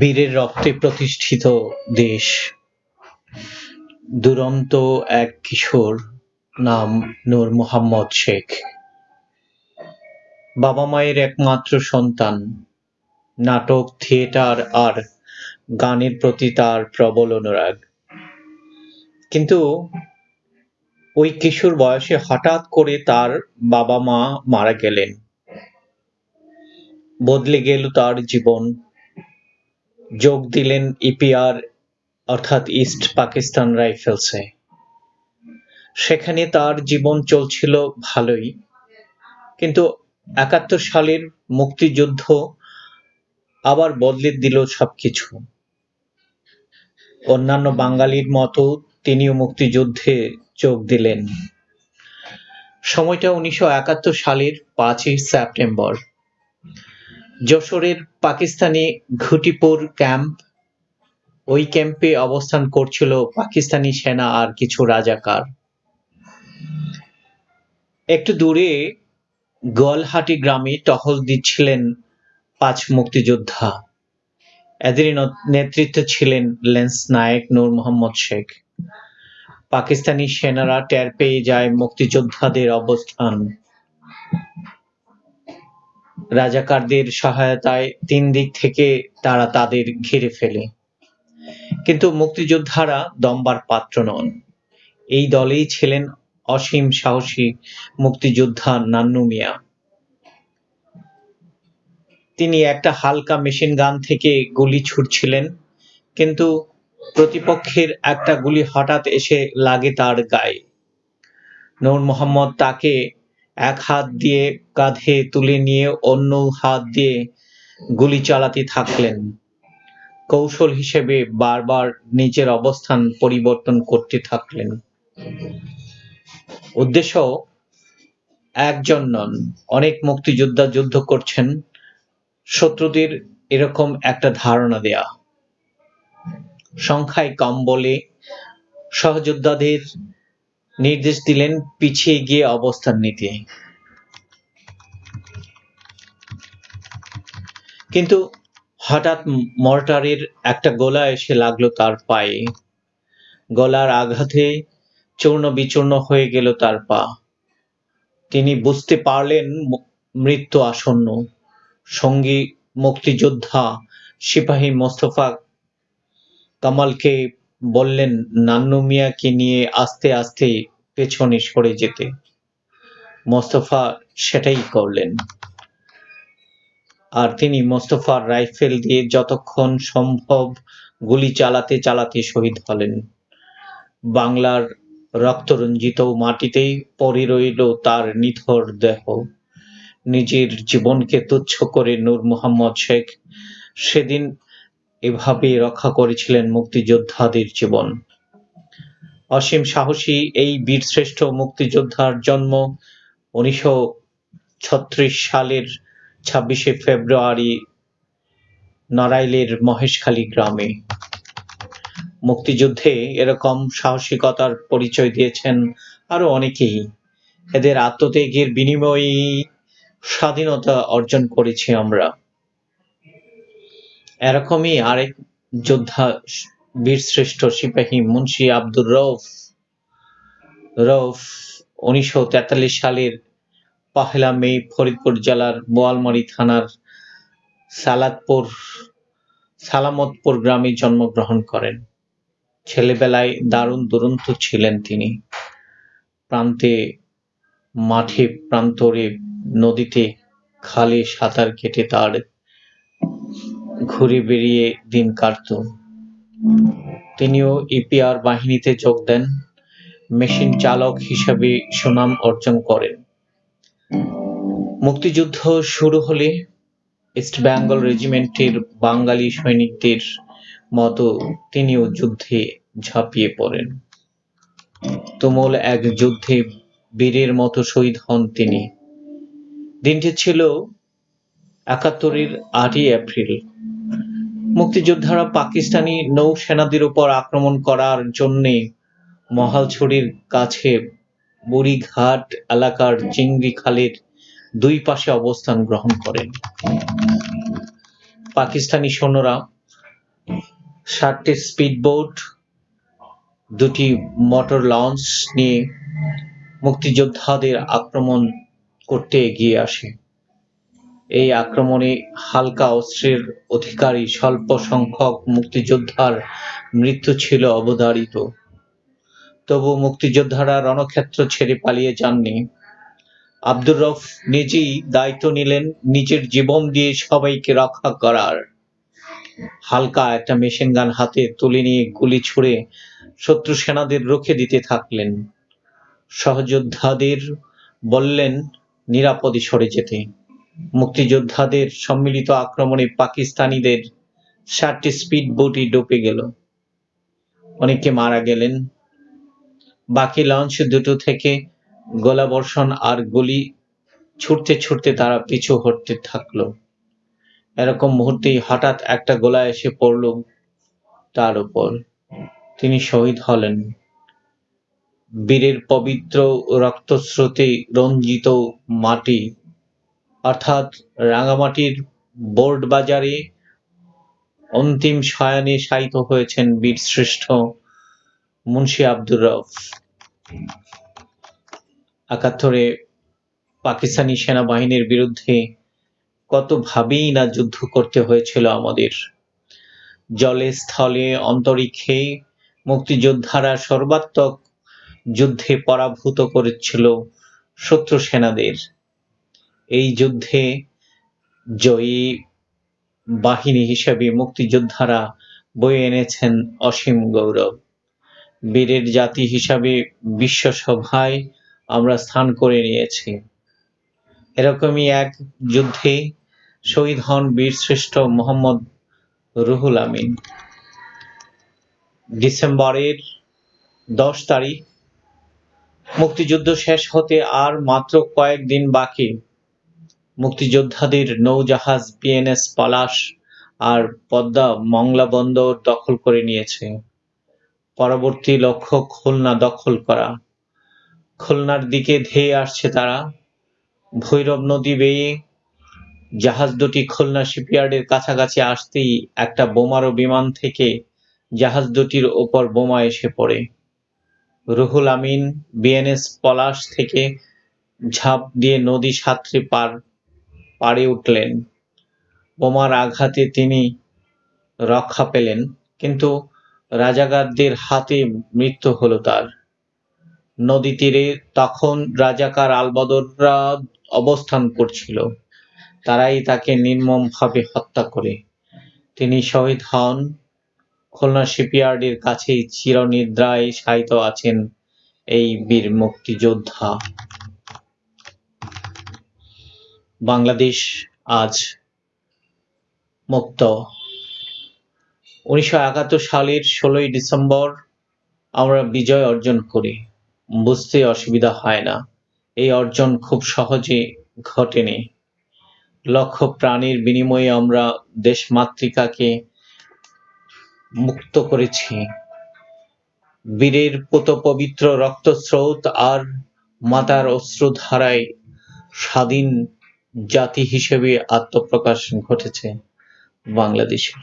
বীরের রক্তে প্রতিষ্ঠিত দেশ। দুরন্ত এক কিশোর নাম নূর মোহাম্মদ শেখ। বাবা মায়ের একমাত্র সন্তান। নাটক, থিয়েটার আর গানের প্রতি তার প্রবল অনুরাগ। কিন্তু ওই কিশোর বয়সে হঠাৎ করে তার বাবা মা মারা গেলেন। বদলে গেল তার জীবন। যোগ দিলেন ইপিআর, অর্থাৎ ইস্ট পাকিস্তান রাইফেলসে। সেখানে তার জীবন চলছিল ভালোই, কিন্তু একাত্তর সালের মুক্তিযুদ্ধ আবার বদলে দিল সবকিছু। অন্যান্য বাঙালির মতো তিনিও মুক্তিযুদ্ধে যোগ দিলেন। সময়টা উনিশশো একাত্তর সালের পাঁচই সেপ্টেম্বর। যশোরের পাকিস্তানি ঘুটিপুর ক্যাম্প, ওই ক্যাম্পে অবস্থান করছিল পাকিস্তানি সেনা আর কিছু রাজাকার। একটু দূরে গোয়ালহাটি গ্রামে টহল দিচ্ছিলেন পাঁচ মুক্তিযোদ্ধা। এদেরই ন- নেতৃত্বে ছিলেন লেন্স নায়েক নূর মোহাম্মদ শেখ। পাকিস্তানি সেনারা টের পেয়ে যায় মুক্তিযোদ্ধাদের অবস্থান। রাজাকারদের সহায়তায় তিন দিক থেকে তারা তাদের ঘিরে ফেলে। কিন্তু মুক্তিযোদ্ধারা দম্বার পাত্র নন। এই দলেই ছিলেন অসীম সাহসী মুক্তিযোদ্ধা নান্নু মিয়া। তিনি একটা হালকা মেশিন গান থেকে গুলি ছুটছিলেন কিন্তু প্রতিপক্ষের একটা গুলি হঠাৎ এসে লাগে তার গায়ে। নূর মোহাম্মদ তাকে এক হাত দিয়ে কাঁধে তুলে নিয়ে অন্য হাত দিয়ে গুলি চালাতে থাকলেন। কৌশল হিসেবে বারবার নিজের অবস্থান পরিবর্তন করতে থাকলেন। উদ্দেশ্য, একজন নন। অনেক মুক্তিযোদ্ধা যুদ্ধ করছেন। শত্রুদের এরকম একটা ধারণা দেয়া। সংখ্যায় কম বলে সহযোদ্ধাদের নির্দেশ দিলেন পিছিয়ে গিয়ে অবস্থান নিতে। কিন্তু হঠাৎ মর্টারের একটা গোলা এসে লাগল তার পায়ে। গলার আঘাতে চূর্ণ বিচূর্ণ হয়ে গেল তার পা। তিনি বুঝতে পারলেন মৃত্যু আসন্ন। সঙ্গী, মুক্তিযোদ্ধা, সিপাহী মোস্তফা কামালকে বললেন, নান্নু মিয়াকে নিয়ে আস্তে আস্তে পেছনে সরে যেতে। মোস্তফা সেটাই করলেন। আর তিনি মোস্তফার রাইফেল দিয়ে যতক্ষণ সম্ভব গুলি চালাতে চালাতে শহীদ হলেন। বাংলার রক্তরঞ্জিত মাটিতেই পড়ে রইল তার নিথর দেহ। নিজের জীবনকে তুচ্ছ করে নূর মোহাম্মদ শেখ সেদিন এভাবে রক্ষা করেছিলেন মুক্তিযোদ্ধাদের জীবন। অসীম সাহসী এই বীরশ্রেষ্ঠ মুক্তিযোদ্ধার জন্ম উনিশশো ছত্রিশ সালের ছাব্বিশে ফেব্রুয়ারি নড়াইলের মহেশখালী গ্রামে। মুক্তিযুদ্ধে এরকম সাহসিকতার পরিচয় দিয়েছেন আরও অনেকেই। এদের আত্মত্যাগের বিনিময়ে স্বাধীনতা অর্জন করেছি আমরা। এরকমই আরেক যোদ্ধা বীরশ্রেষ্ঠ সিপাহী মুন্সি আব্দুর রৌফ রৌফ উনিশশো তেতাল্লিশ সালের পহেলা মে ফরিদপুর জেলার বোয়ালমারী থানার সালাদপুর, সালামতপুর গ্রামে জন্মগ্রহণ করেন। ছেলেবেলায় দারুণ দুরন্ত ছিলেন তিনি। প্রান্তে, মাঠে, প্রান্তরে, নদীতে খালে সাঁতার কেটে তার ঘুরে বেরিয়ে দিন কাটত। তিনিও ইপিআর বাহিনীতে যোগ দেন, মেশিন চালক হিসাবে সুনাম অর্জন করেন। মুক্তিযুদ্ধ শুরু হলে ইস্ট বেঙ্গল রেজিমেন্টের বাঙালি সৈনিকদের মতো তিনিও যুদ্ধে ঝাঁপিয়ে পড়েন। তুমুল এক যুদ্ধে বীরের মতো শহীদ হন তিনি। দিনটি ছিল একাত্তরের আটই এপ্রিল। মুক্তিযোদ্ধারা পাকিস্তানি নৌসেনাদের উপর আক্রমণ করার জন্যে মহালছড়ির কাছে বুড়িঘাট এলাকার চিংড়ি খালের দুই পাশে অবস্থান গ্রহণ করেন। পাকিস্তানি সৈন্যরা সাতটি স্পিডবোট, দুটি মোটর লঞ্চ নিয়ে মুক্তিযোদ্ধাদের আক্রমণ করতে এগিয়ে আসে। এই আক্রমণে হালকা অস্ত্রের অধিকারী স্বল্প সংখ্যক মুক্তিযোদ্ধার মৃত্যু ছিল অবধারিত। তবু মুক্তিযোদ্ধারা রণক্ষেত্র ছেড়ে পালিয়ে যাননি। আব্দুর রফ নিজেই দায়িত্ব নিলেন নিজের জীবন দিয়ে সবাইকে রক্ষা করার। হালকা একটা মেশিন গান হাতে তুলে নিয়ে গুলি ছুড়ে শত্রু সেনাদের রুখে দিতে থাকলেন। সহযোদ্ধাদের বললেন, নিরাপদে সরে যেতে। মুক্তিযোদ্ধাদের সম্মিলিত আক্রমণে পাকিস্তানিদের সাতটি স্পিড বোটই ডুবে গেল। অনেকে মারা গেলেন। বাকি লঞ্চ দুটো থেকে গোলাবর্ষণ আর গুলি ছুটতে ছুটতে তারা পিছু হটতে থাকল। এরকম মুহূর্তেই হঠাৎ একটা গোলা এসে পড়ল তার উপর। তিনি শহীদ হলেন। বীরের পবিত্র রক্তস্রোতে রঞ্জিত মাটি অর্থাৎ রাঙামাটির বোর্ড বাজারে অন্তিম শয়ানে শায়িত হয়েছেন বীর শ্রেষ্ঠ মুন্সি আব্দুর রফ একাত্তরে পাকিস্তানি সেনাবাহিনীর বিরুদ্ধে কত ভাবেই না যুদ্ধ করতে হয়েছিল আমাদের। জলে স্থলে অন্তরিক্ষে মুক্তিযোদ্ধারা সর্বাত্মক যুদ্ধে পরাভূত করেছিল শত্রু সেনাদের। এই যুদ্ধে জয়ী বাহিনী হিসেবে মুক্তিযোদ্ধারা বয়ে এনেছেন অসীম গৌরব। বীরের জাতি হিসাবে বিশ্বসভায় আমরা স্থান করে নিয়েছি। এরকমই এক যুদ্ধে শহীদ হন বীরশ্রেষ্ঠ মোহাম্মদ রুহুল আমিন। ডিসেম্বরের দশ তারিখ, মুক্তিযুদ্ধ শেষ হতে আর মাত্র কয়েকদিন বাকি। মুক্তিযোদ্ধাদের নৌজাহাজ বিএনএস পলাশ আর পদ্মা মংলা বন্দর দখল করে নিয়েছে। পরবর্তী লক্ষ্য খুলনা দখল করা। খুলনার দিকে ধেয়ে আসছে তারা। ভৈরব নদী বেয়ে জাহাজ দুটি খুলনা শিপইয়ার্ডের কাছাকাছি আসতেই একটা বোমারো বিমান থেকে জাহাজ দুটির ওপর বোমা এসে পড়ে। রুহুল আমিন বিএনএস পলাশ থেকে ঝাঁপ দিয়ে নদী সাঁতরে পার পাড়ে উঠলেন। বোমার আঘাতে তিনি রক্ষা পেলেন, কিন্তু রাজাকারদের হাতে মৃত্যু হলো তার। নদী তীরে তখন রাজাকার আলবদররা অবস্থান করছিল। তারাই তাকে নির্মমভাবে হত্যা করে। তিনি শহীদ হন। খুলনা শিপইয়ার্ডের কাছেই চিরনিদ্রায় শায়িত আছেন এই বীর মুক্তিযোদ্ধা। বাংলাদেশ আজ মুক্ত। উনিশশো একাত্তর সালের ষোলোই ডিসেম্বর আমরা বিজয় অর্জন করি। বুঝতে অসুবিধা হয় না। এই অর্জন খুব সহজে ঘটেনি। লক্ষ প্রাণীর বিনিময়ে আমরা দেশ মাতৃকাকে মুক্ত করেছি। বীরের পুত পবিত্র রক্তস্রোত আর মাতার অশ্রুধারায় স্বাধীন জাতি হিসেবে আত্মপ্রকাশ ঘটেছে বাংলাদেশের।